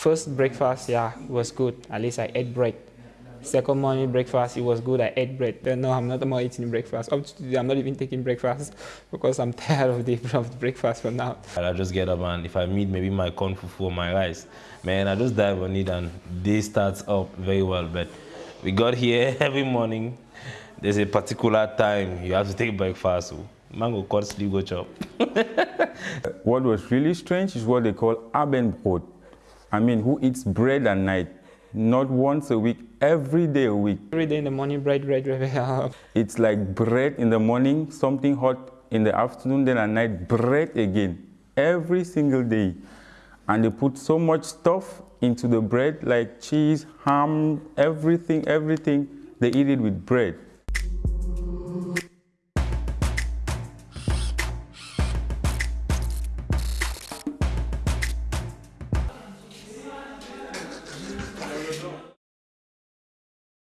first breakfast, yeah, was good. At least I ate bread. Second morning breakfast, it was good. I ate bread. Then no, I'm not more eating breakfast. Up to today, I'm not even taking breakfast because I'm tired of the, of the breakfast for now. I just get up and if I meet maybe my corn fufu or my rice, man, I just dive on it and day starts up very well. But we got here every morning. There's a particular time you have to take breakfast. So mango cut sleep go chop. what was really strange is what they call Abendbrot. I mean, who eats bread at night? Not once a week, every day a week. Every day in the morning, bread, bread, bread. it's like bread in the morning, something hot in the afternoon, then at night, bread again. Every single day. And they put so much stuff into the bread, like cheese, ham, everything, everything. They eat it with bread.